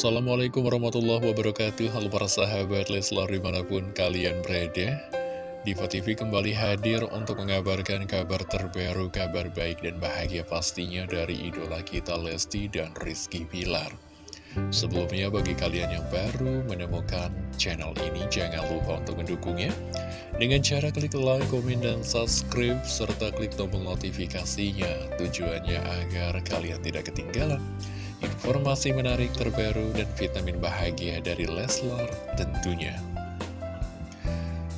Assalamualaikum warahmatullahi wabarakatuh. Halo para sahabat Leslar di mana pun kalian berada. Diva TV kembali hadir untuk mengabarkan kabar terbaru, kabar baik dan bahagia pastinya dari idola kita Lesti dan Rizky Pilar Sebelumnya bagi kalian yang baru menemukan channel ini jangan lupa untuk mendukungnya. Dengan cara klik like, komen, dan subscribe serta klik tombol notifikasinya. Tujuannya agar kalian tidak ketinggalan informasi menarik terbaru dan vitamin bahagia dari Leslar tentunya.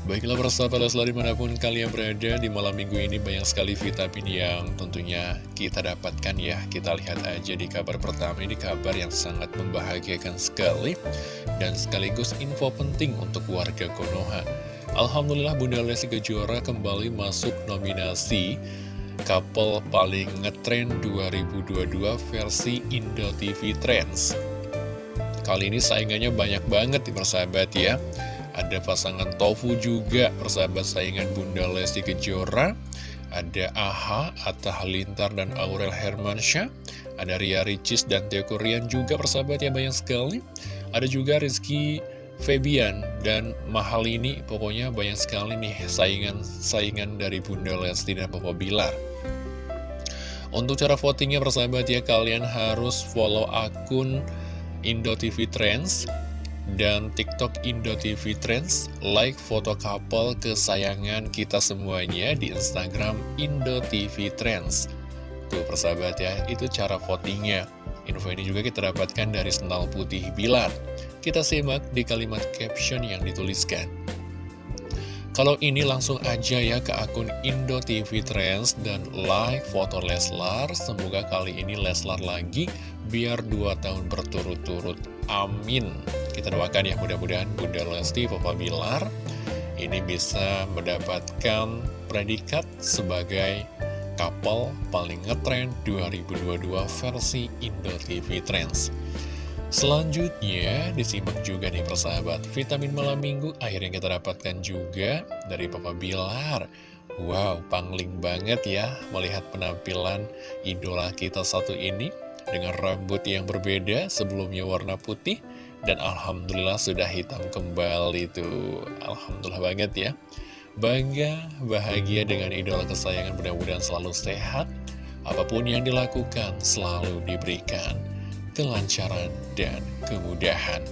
Baiklah persahabat Leslar di mana pun kalian berada di malam minggu ini banyak sekali vitamin yang tentunya kita dapatkan ya Kita lihat aja di kabar pertama ini kabar yang sangat membahagiakan sekali Dan sekaligus info penting untuk warga Konoha Alhamdulillah Bunda Lesti Kejora kembali masuk nominasi couple paling ngetren 2022 versi Indo TV Trends. Kali ini saingannya banyak banget di persahabat ya. Ada pasangan Tofu juga, persahabat saingan Bunda Lesti Kejora. Ada AHA, Atta Halilintar, dan Aurel Hermansyah. Ada Ria Ricis dan Teo Korean juga persahabat ya banyak sekali. Ada juga Rizky Febian dan Mahal ini pokoknya banyak sekali nih saingan-saingan dari Bunda Lesti dan Papa Bilar. Untuk cara votingnya persahabat ya kalian harus follow akun Indo TV Trends dan TikTok Indo TV Trends. Like foto couple kesayangan kita semuanya di Instagram Indo TV Trends. Tuh persahabat ya itu cara votingnya. Info ini juga kita dapatkan dari sendal putih Bilar kita simak di kalimat caption yang dituliskan kalau ini langsung aja ya ke akun Indo TV Trends dan like foto Leslar. Semoga kali ini Leslar lagi biar dua tahun berturut-turut. Amin. Kita doakan ya mudah-mudahan Bunda Lesti Papa Bilar ini bisa mendapatkan predikat sebagai couple paling ngetrend 2022 versi Indo TV Trends. Selanjutnya, disimak juga nih persahabat, vitamin malam minggu akhirnya kita dapatkan juga dari Papa Bilar. Wow, pangling banget ya melihat penampilan idola kita satu ini dengan rambut yang berbeda sebelumnya warna putih dan Alhamdulillah sudah hitam kembali tuh. Alhamdulillah banget ya. Bangga, bahagia dengan idola kesayangan mudah-mudahan selalu sehat. Apa pun yang dilakukan selalu diberikan kelancaran, dan kemudahan.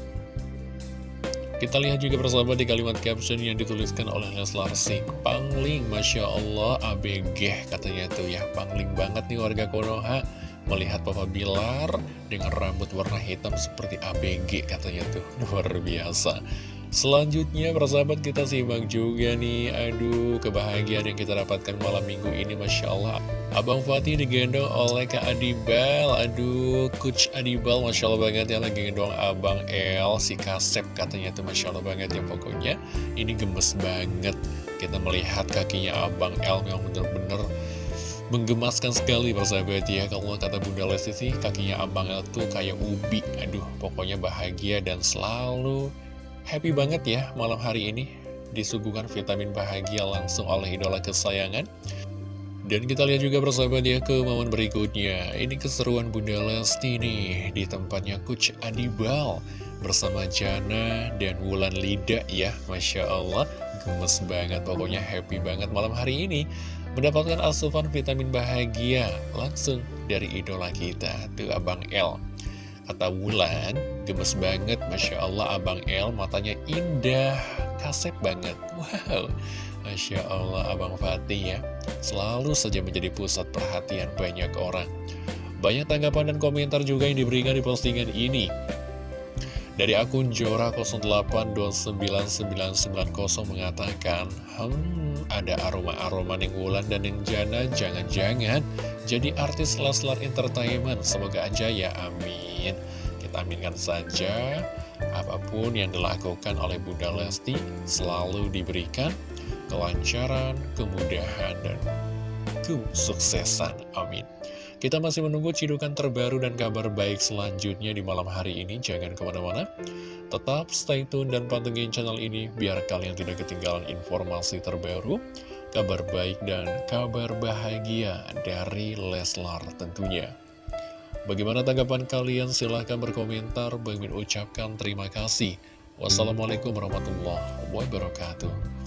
Kita lihat juga bersama di kalimat caption yang dituliskan oleh Leslar Sing Pangling, Masya Allah, ABG katanya tuh ya. Pangling banget nih warga Konoha. Melihat Papa Bilar dengan rambut warna hitam seperti ABG katanya tuh. Luar biasa Selanjutnya persahabat kita simak juga nih. Aduh kebahagiaan yang kita dapatkan malam minggu ini Masya Allah. Abang Fatih digendong oleh Kak Adibal. Aduh Coach Adibal Masya Allah banget ya lagi gendong Abang El. Si Kasep katanya tuh Masya Allah banget ya Pokoknya. Ini gemes banget. Kita melihat kakinya Abang El yang bener-bener menggemaskan sekali persahabat ya. Kalau kata Bunda Lesti sih kakinya Abang El tuh kayak ubi. Aduh pokoknya bahagia dan selalu Happy banget ya malam hari ini disuguhkan vitamin bahagia langsung oleh idola kesayangan. Dan kita lihat juga bersahabat ya ke momen berikutnya. Ini keseruan Bunda Lesti nih di tempatnya Coach Adibal bersama Jana dan Wulan Lida ya. Masya Allah, gemes banget. Pokoknya happy banget malam hari ini. Mendapatkan asupan vitamin bahagia langsung dari idola kita, tuh Abang L. Kata Wulan, gemes banget, Masya Allah Abang El matanya indah, kasep banget. Wow, Masya Allah Abang Fatih ya, selalu saja menjadi pusat perhatian banyak orang. Banyak tanggapan dan komentar juga yang diberikan di postingan ini. Dari akun Jora08299990 mengatakan, Hmm, ada aroma-aroma yang Wulan dan yang Jana, jangan-jangan jadi artis Leslar Entertainment. Semoga aja ya, amin. Kita aminkan saja, apa pun yang dilakukan oleh Bunda Lesti selalu diberikan kelancaran, kemudahan, dan kesuksesan. Amin. Kita masih menunggu cidukan terbaru dan kabar baik selanjutnya di malam hari ini. Jangan ke mana-mana. Tetap stay tune dan pantengin channel ini biar kalian tidak ketinggalan informasi terbaru, kabar baik dan kabar bahagia dari Leslar tentunya. Bagaimana tanggapan kalian? Silahkan berkomentar. Bang ucapkan terima kasih. Wassalamualaikum warahmatullahi wabarakatuh.